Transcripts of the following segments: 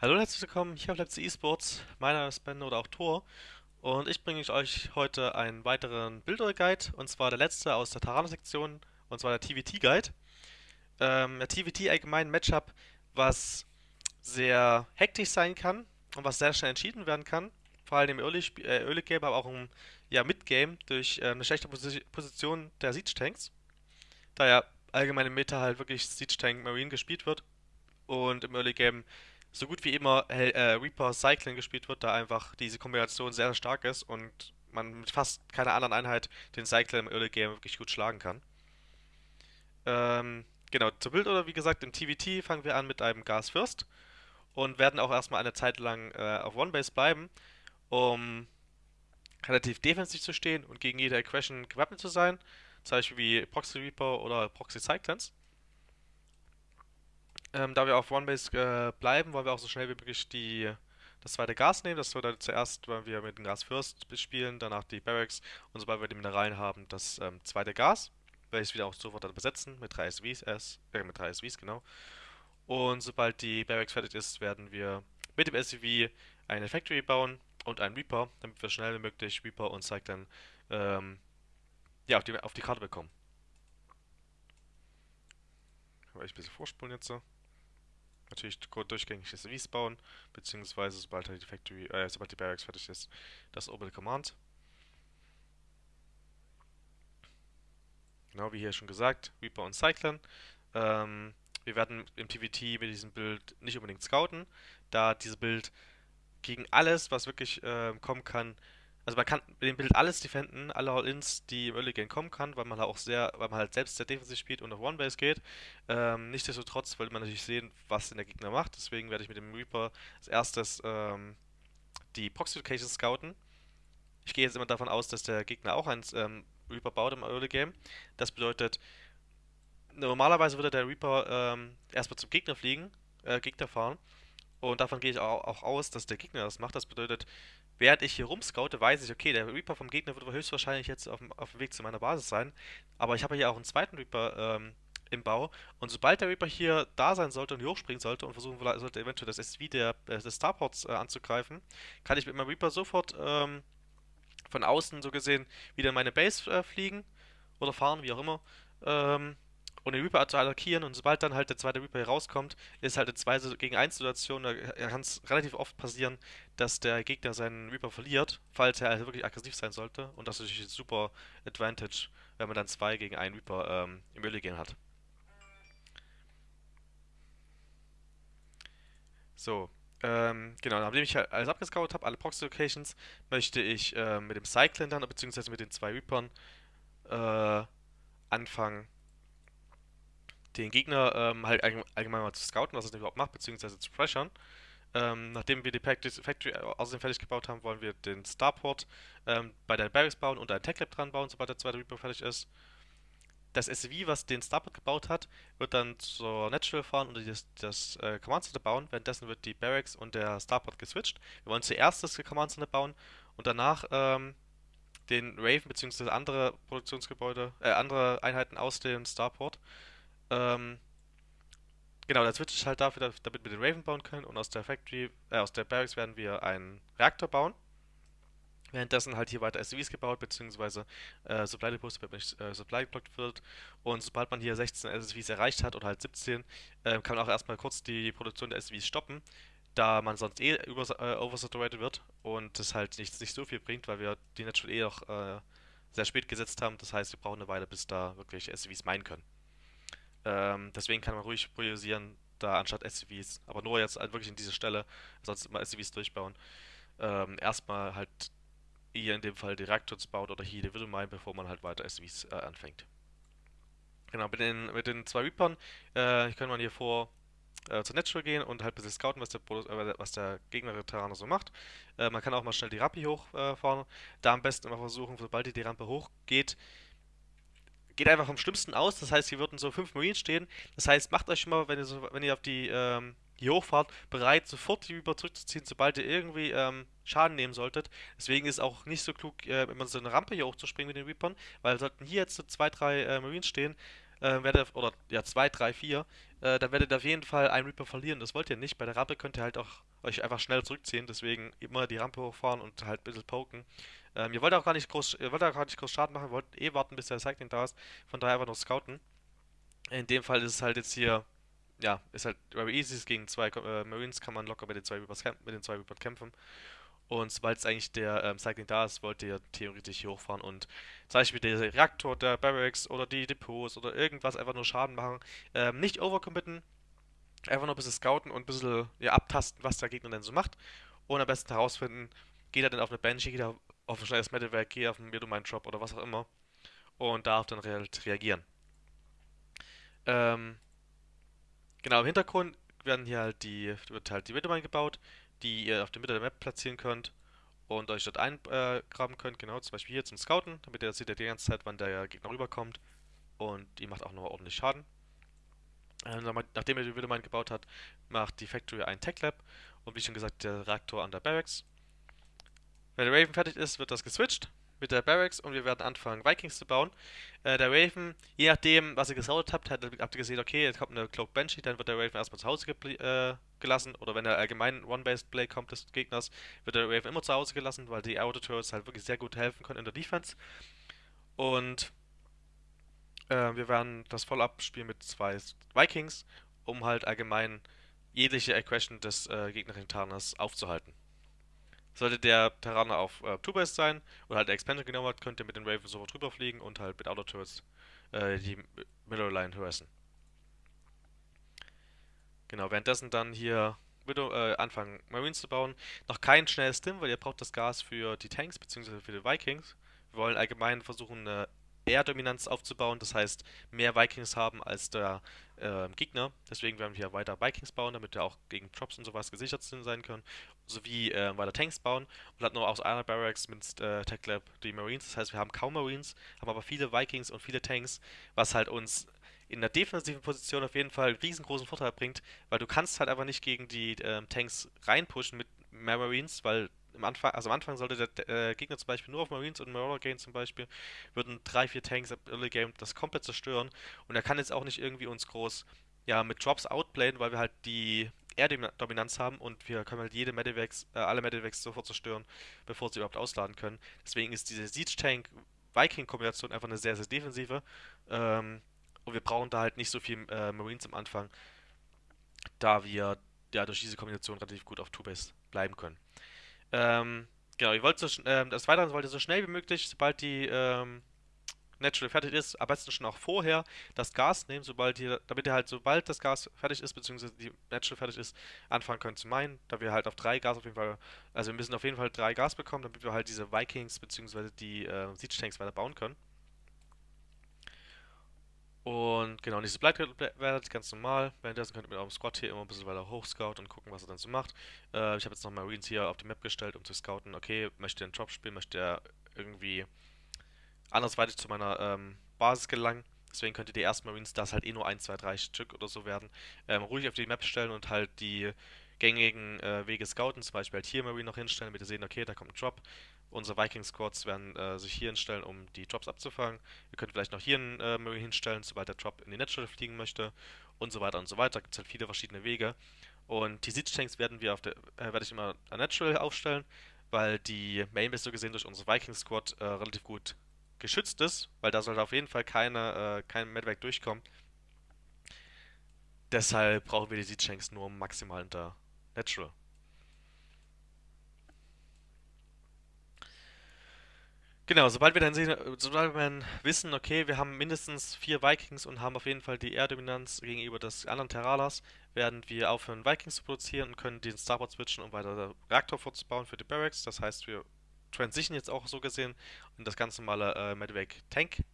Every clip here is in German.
Hallo und herzlich willkommen hier auf Leipzig eSports. Mein Name ist Ben oder auch Thor und ich bringe euch heute einen weiteren Bilder-Guide und zwar der letzte aus der Tarana-Sektion und zwar der TVT-Guide. Ähm, der TVT allgemein ein Matchup, was sehr hektisch sein kann und was sehr schnell entschieden werden kann. Vor allem im Early, äh, Early Game, aber auch im ja, Mid-Game durch äh, eine schlechte Posi Position der Siege-Tanks. Da ja allgemein im Meta halt wirklich Siege-Tank Marine gespielt wird und im Early Game so gut wie immer äh, Reaper Cycling gespielt wird, da einfach diese Kombination sehr stark ist und man mit fast keiner anderen Einheit den Cycler im Early Game wirklich gut schlagen kann. Ähm, genau, zur Bild oder wie gesagt, im TVT fangen wir an mit einem Gas First und werden auch erstmal eine Zeit lang äh, auf One Base bleiben, um relativ defensiv zu stehen und gegen jede Aggression gewappnet zu sein, zum Beispiel wie Proxy Reaper oder Proxy Cyclones. Ähm, da wir auf One-Base äh, bleiben, wollen wir auch so schnell wie möglich die, das zweite Gas nehmen. Das dann zuerst, wenn wir mit dem Gas First spielen, danach die Barracks und sobald wir die Mineralien haben, das ähm, zweite Gas, welches wieder auch sofort dann besetzen mit 3 SVs, äh, mit 3 SVs, genau. Und sobald die Barracks fertig ist, werden wir mit dem SUV eine Factory bauen und einen Reaper, damit wir schnell wie möglich Reaper und Cyclone ähm, ja, auf die, auf die Karte bekommen. Kann ich ein bisschen vorspulen jetzt so natürlich durchgängig SVs bauen, beziehungsweise sobald halt die Factory, äh, sobald die Barracks fertig ist, das Orbital Command. Genau wie hier schon gesagt, Reaper und Cyclone. Ähm, wir werden im TVT mit diesem Bild nicht unbedingt scouten, da dieses Bild gegen alles, was wirklich äh, kommen kann, also man kann mit dem Bild alles defenden, alle All-Ins, die im Early Game kommen kann, weil man halt auch sehr, weil man halt selbst sehr defensiv spielt und auf One-Base geht. Ähm, nichtsdestotrotz will man natürlich sehen, was denn der Gegner macht. Deswegen werde ich mit dem Reaper als erstes ähm, die Proxy Location scouten. Ich gehe jetzt immer davon aus, dass der Gegner auch einen ähm, Reaper baut im Early Game. Das bedeutet, normalerweise würde der Reaper ähm, erstmal zum Gegner fliegen, äh, Gegner fahren. Und davon gehe ich auch, auch aus, dass der Gegner das macht. Das bedeutet, Während ich hier rumscoute, weiß ich, okay, der Reaper vom Gegner wird höchstwahrscheinlich jetzt auf dem, auf dem Weg zu meiner Basis sein. Aber ich habe hier auch einen zweiten Reaper ähm, im Bau. Und sobald der Reaper hier da sein sollte und hier hochspringen sollte und versuchen sollte, eventuell das SW der, äh, des Starports äh, anzugreifen, kann ich mit meinem Reaper sofort ähm, von außen so gesehen wieder in meine Base äh, fliegen oder fahren, wie auch immer. Ähm, und den Reaper zu attackieren. Und sobald dann halt der zweite Reaper rauskommt, ist halt eine 2 gegen 1 Situation, da kann es relativ oft passieren, dass der Gegner seinen Reaper verliert, falls er also wirklich aggressiv sein sollte. Und das ist natürlich ein super Advantage, wenn man dann 2 gegen 1 Reaper ähm, im Early Game hat. So, ähm, genau, nachdem ich halt alles abgescoutet habe, alle Proxy Locations, möchte ich äh, mit dem Cyclone dann, beziehungsweise mit den zwei Reapern, äh, anfangen, den Gegner ähm, halt allgemein mal zu scouten, was er überhaupt macht, beziehungsweise zu pressern. Ähm, nachdem wir die Factory außerdem fertig gebaut haben, wollen wir den Starport ähm, bei der Barracks bauen und ein Tech Lab dran bauen, sobald der zweite Reaper fertig ist. Das SUV, was den Starport gebaut hat, wird dann zur Natural fahren und das, das äh, Command Center bauen. Währenddessen wird die Barracks und der Starport geswitcht. Wir wollen zuerst das Command Center bauen und danach ähm, den Raven bzw. andere Produktionsgebäude, äh, andere Einheiten aus dem Starport. Ähm, genau, der Switch ist halt dafür, damit wir den Raven bauen können und aus der Factory, äh, aus der Barracks werden wir einen Reaktor bauen. Währenddessen halt hier weiter SUVs gebaut, beziehungsweise äh, Supply Depots, damit äh, Supply geblockt wird. Und sobald man hier 16 SUVs erreicht hat oder halt 17, äh, kann man auch erstmal kurz die Produktion der SUVs stoppen, da man sonst eh über, äh, oversaturated wird und das halt nicht, nicht so viel bringt, weil wir die Natural eh noch äh, sehr spät gesetzt haben. Das heißt, wir brauchen eine Weile, bis da wirklich SUVs meinen können. Ähm, deswegen kann man ruhig priorisieren, da anstatt SUVs, aber nur jetzt halt wirklich in dieser Stelle, sonst immer SUVs durchbauen. Ähm, erstmal halt hier in dem Fall die Reactors baut oder hier die Widowmine, bevor man halt weiter SUVs äh, anfängt. Genau, mit den, mit den zwei Reapern äh, kann man hier vor äh, zur Natural gehen und halt ein bisschen scouten, was der, äh, was der Gegner Terraner so macht. Äh, man kann auch mal schnell die Rampe hochfahren. da am besten immer versuchen, sobald die, die Rampe hochgeht, geht einfach vom Schlimmsten aus. Das heißt, hier würden so fünf Marines stehen. Das heißt, macht euch schon mal, wenn ihr, so, wenn ihr auf die ähm, hier hochfahrt, bereit, sofort die Reaper zurückzuziehen, sobald ihr irgendwie ähm, Schaden nehmen solltet. Deswegen ist auch nicht so klug, äh, immer so eine Rampe hier hochzuspringen mit den Reapern, weil sollten hier jetzt so zwei, drei äh, Marines stehen, äh, werdet, oder ja, zwei, drei, vier, äh, dann werdet ihr auf jeden Fall einen Reaper verlieren. Das wollt ihr nicht. Bei der Rampe könnt ihr halt auch euch einfach schnell zurückziehen, deswegen immer die Rampe hochfahren und halt ein bisschen poken. Ähm, ihr wollt auch gar nicht groß, ihr wollt auch gar nicht groß Schaden machen, ihr wollt eh warten, bis der Cycling da ist. Von daher einfach nur scouten. In dem Fall ist es halt jetzt hier, ja, ist halt very easy. Gegen zwei äh, Marines kann man locker mit den zwei Reapers, mit den zwei Reapers kämpfen. Und sobald es eigentlich der ähm, Cycling da ist, wollt ihr theoretisch hier hochfahren und zum Beispiel der Reaktor der Barracks oder die Depots oder irgendwas einfach nur Schaden machen. Ähm, nicht overcommitten, einfach nur ein bisschen scouten und ein bisschen ja, abtasten, was der Gegner denn so macht. Und am besten herausfinden, geht er denn auf eine Banshee, geht er auf ein schnelles Metalwerk, geht er auf einen Medomine Drop oder was auch immer. Und darauf dann re reagieren. Ähm, genau, im Hintergrund werden hier halt die, wird halt die Medomine gebaut die ihr auf der Mitte der Map platzieren könnt und euch dort eingraben könnt, genau, zum Beispiel hier zum Scouten, damit ihr seht ihr die ganze Zeit, wann der Gegner rüberkommt und die macht auch noch ordentlich Schaden. Ähm, nachdem ihr die Widow gebaut habt, macht die Factory ein Tech Lab und wie schon gesagt, der Reaktor an der Barracks. Wenn der Raven fertig ist, wird das geswitcht mit der Barracks und wir werden anfangen, Vikings zu bauen. Äh, der Raven, je nachdem, was ihr gesautet habt, habt ihr gesehen, okay, jetzt kommt eine Cloak Banshee, dann wird der Raven erstmal zu Hause äh, gelassen. Oder wenn der allgemein One-Based Play kommt des Gegners, wird der Raven immer zu Hause gelassen, weil die Auto Turrets halt wirklich sehr gut helfen können in der Defense. Und äh, wir werden das voll abspielen mit zwei Vikings, um halt allgemein jegliche Aggression des äh, gegnerischen Tarners aufzuhalten. Sollte der Terraner auf äh, Two-Base sein oder halt Expansion genommen hat, könnt ihr mit den Raven sofort drüber fliegen und halt mit Auto Turrets äh, die Middle Line harassen. Genau, währenddessen dann hier Widow, äh, anfangen Marines zu bauen. Noch kein schnelles Stim, weil ihr braucht das Gas für die Tanks bzw. für die Vikings. Wir wollen allgemein versuchen, eine Air-Dominanz aufzubauen, das heißt mehr Vikings haben als der äh, Gegner. Deswegen werden wir weiter Vikings bauen, damit wir auch gegen Drops und sowas gesichert sein können. Sowie äh, weiter Tanks bauen und hat nur aus einer Barracks mit äh, Tech Lab die Marines. Das heißt, wir haben kaum Marines, haben aber viele Vikings und viele Tanks, was halt uns in der defensiven Position auf jeden Fall einen riesengroßen Vorteil bringt, weil du kannst halt einfach nicht gegen die ähm, Tanks reinpushen mit Marines, weil am Anfang, also am Anfang sollte der äh, Gegner zum Beispiel nur auf Marines und Marauder gehen zum Beispiel, würden drei, vier Tanks im Early Game das komplett zerstören und er kann jetzt auch nicht irgendwie uns groß ja, mit Drops outplayen, weil wir halt die Air-Dominanz haben und wir können halt jede Medivacs, äh, alle Medivacs sofort zerstören, bevor sie überhaupt ausladen können. Deswegen ist diese Siege-Tank-Viking-Kombination einfach eine sehr, sehr defensive. Ähm, und wir brauchen da halt nicht so viel äh, Marines am Anfang, da wir ja durch diese Kombination relativ gut auf Two-Base bleiben können. Ähm, genau, ihr wollt so, ähm, das Weiteren so schnell wie möglich, sobald die ähm, Natural fertig ist, am besten schon auch vorher das Gas nehmen, sobald ihr, damit ihr halt, sobald das Gas fertig ist, beziehungsweise die Natural fertig ist, anfangen könnt zu meinen, da wir halt auf drei Gas auf jeden Fall, also wir müssen auf jeden Fall drei Gas bekommen, damit wir halt diese Vikings beziehungsweise die äh, Siege Tanks weiter bauen können. Und genau, dieses bleibt relativ ganz normal. Währenddessen könnt ihr mit eurem Squad hier immer ein bisschen weiter hochscouten und gucken, was er dann so macht. Äh, ich habe jetzt noch Marines hier auf die Map gestellt, um zu scouten. Okay, möchte er einen Drop spielen, möchte er irgendwie andersweitig zu meiner ähm, Basis gelangen. Deswegen könnt ihr die ersten Marines, das halt eh nur 1, 2, 3 Stück oder so werden, ähm, ruhig auf die Map stellen und halt die gängigen äh, Wege scouten. Zum Beispiel halt hier Marine noch hinstellen, damit ihr sehen, okay, da kommt ein Drop. Unsere Viking-Squads werden äh, sich hier hinstellen, um die Drops abzufangen. Ihr könnt vielleicht noch hier einen äh, hinstellen, sobald der Drop in die Natural fliegen möchte und so weiter und so weiter. Da gibt es halt viele verschiedene Wege. Und die Siege Tanks werden wir auf der, äh, werde ich immer an Natural aufstellen, weil die Main Base so gesehen durch unsere Viking Squad äh, relativ gut geschützt ist, weil da sollte auf jeden Fall keine, äh, kein Medvac durchkommen. Deshalb brauchen wir die Siege Tanks nur maximal unter Natural. Genau, sobald wir dann sehen, sobald wir dann wissen, okay, wir haben mindestens vier Vikings und haben auf jeden Fall die Air-Dominanz gegenüber des anderen Terralas, werden wir aufhören, Vikings zu produzieren und können den Starboard switchen, um weiter Reaktor vorzubauen für die Barracks. Das heißt, wir transition jetzt auch so gesehen in das ganz normale äh, Medivac Tank,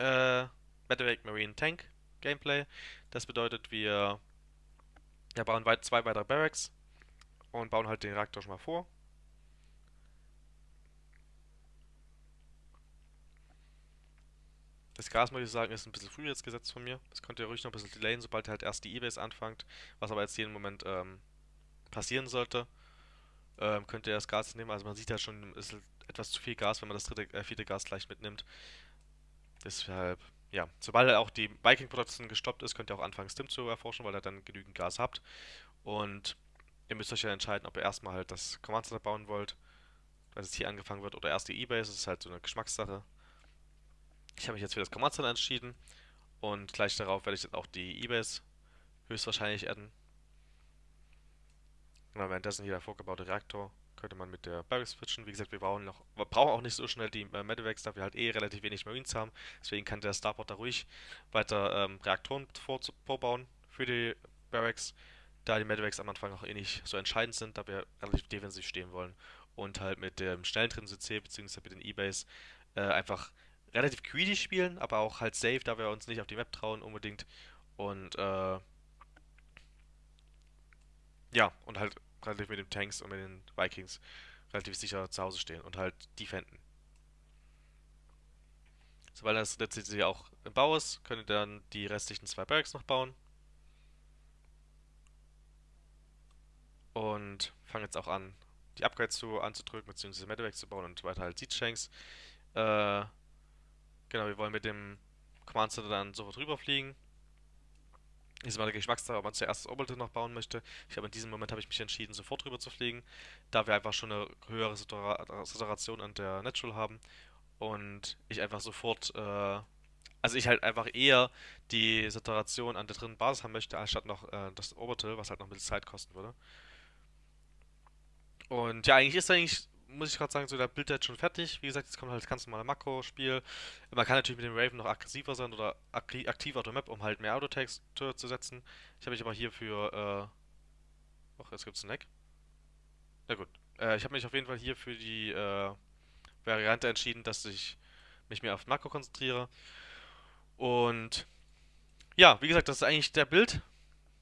äh, Medivac Marine Tank Gameplay. Das bedeutet, wir ja, bauen weit, zwei weitere Barracks und bauen halt den Reaktor schon mal vor Das Gas, muss ich sagen, ist ein bisschen früh jetzt gesetzt von mir. Das könnt ihr ruhig noch ein bisschen delayen, sobald halt erst die E-Base anfangt. Was aber jetzt jeden Moment ähm, passieren sollte, ähm, könnt ihr das Gas nehmen. Also man sieht ja schon, es ist etwas zu viel Gas, wenn man das dritte, äh, vierte Gas gleich mitnimmt. Deshalb ja, sobald auch die Viking-Produktion gestoppt ist, könnt ihr auch anfangen, Stim zu erforschen, weil ihr dann genügend Gas habt. Und ihr müsst euch ja entscheiden, ob ihr erstmal halt das Command Center bauen wollt, weil es hier angefangen wird, oder erst die E-Base. Das ist halt so eine Geschmackssache. Ich habe mich jetzt für das Center entschieden und gleich darauf werde ich dann auch die E-Base höchstwahrscheinlich adden. Und währenddessen hier der vorgebaute Reaktor könnte man mit der Barracks switchen. Wie gesagt, wir brauchen noch, wir brauchen auch nicht so schnell die äh, Medivacs, da wir halt eh relativ wenig Marines haben. Deswegen kann der Starport da ruhig weiter ähm, Reaktoren vor, vorbauen für die Barracks, da die Medivacs am Anfang auch eh nicht so entscheidend sind, da wir relativ defensiv stehen wollen. Und halt mit dem schnellen dritten CC bzw. mit den E-Base äh, einfach relativ greedy spielen, aber auch halt safe, da wir uns nicht auf die Map trauen unbedingt. Und äh, ja, und halt relativ mit den Tanks und mit den Vikings relativ sicher zu Hause stehen und halt defenden. Sobald das letztlich auch im Bau ist, könnt ihr dann die restlichen zwei Barracks noch bauen. Und fangen jetzt auch an, die Upgrades zu, anzudrücken, beziehungsweise Medivacs zu bauen und weiter halt Siege Shanks. Äh, genau, wir wollen mit dem Command Center dann sofort rüberfliegen ist mal der Geschmackssache, ob man zuerst das Orbital noch bauen möchte. Ich glaube, in diesem Moment habe ich mich entschieden, sofort rüber zu fliegen, da wir einfach schon eine höhere Saturation an der Natural haben und ich einfach sofort, äh, also ich halt einfach eher die Saturation an der dritten Basis haben möchte, anstatt noch äh, das Orbital, was halt noch ein bisschen Zeit kosten würde. Und ja, eigentlich ist eigentlich muss ich gerade sagen, so der Bild jetzt schon fertig. Wie gesagt, jetzt kommt halt das ganz normale Makro-Spiel. Man kann natürlich mit dem Raven noch aggressiver sein oder aktiver auf der Map, um halt mehr Autotext zu setzen. Ich habe mich aber hier für. Äh Och, jetzt gibt's einen Eck. Na gut. Äh, ich habe mich auf jeden Fall hier für die äh, Variante entschieden, dass ich mich mehr auf Makro konzentriere. Und ja, wie gesagt, das ist eigentlich der Bild.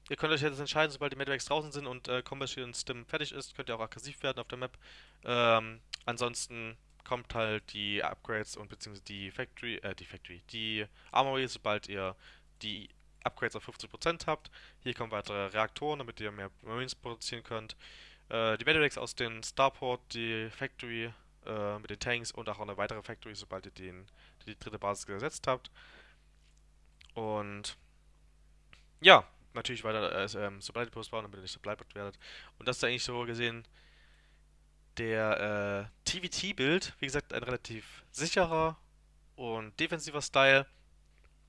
Ihr könnt euch jetzt entscheiden, sobald die Medivacs draußen sind und äh, Combustion Stim fertig ist, könnt ihr auch aggressiv werden auf der Map. Ähm, ansonsten kommt halt die Upgrades und beziehungsweise die Factory, äh, die Factory, die Armory, sobald ihr die Upgrades auf 50% habt. Hier kommen weitere Reaktoren, damit ihr mehr Marines produzieren könnt. Äh, die Medivacs aus dem Starport, die Factory äh, mit den Tanks und auch eine weitere Factory, sobald ihr den, die dritte Basis gesetzt habt. Und ja, natürlich weiter äh, ähm, Supply Depots bauen, damit ihr nicht Supply werdet. Und das ist eigentlich so gesehen der äh, TVT-Bild. Wie gesagt, ein relativ sicherer und defensiver Style,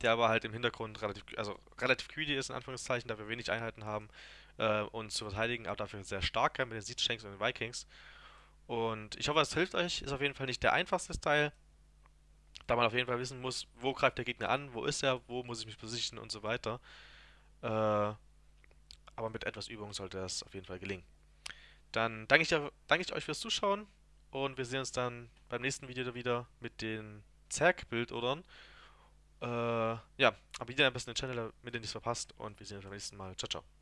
der aber halt im Hintergrund relativ, also relativ greedy ist, in Anführungszeichen, da wir wenig Einheiten haben, äh, uns zu verteidigen, aber dafür sehr stark mit den Siege Shanks und den Vikings. Und ich hoffe, es hilft euch. Ist auf jeden Fall nicht der einfachste Style, da man auf jeden Fall wissen muss, wo greift der Gegner an, wo ist er, wo muss ich mich positionen und so weiter. Äh, aber mit etwas Übung sollte das auf jeden Fall gelingen. Dann danke ich, danke ich euch fürs Zuschauen und wir sehen uns dann beim nächsten Video wieder mit den Zerg-Bildodern. Äh, ja, abonniert am besten den Channel, damit ihr nichts verpasst und wir sehen uns beim nächsten Mal. Ciao, ciao.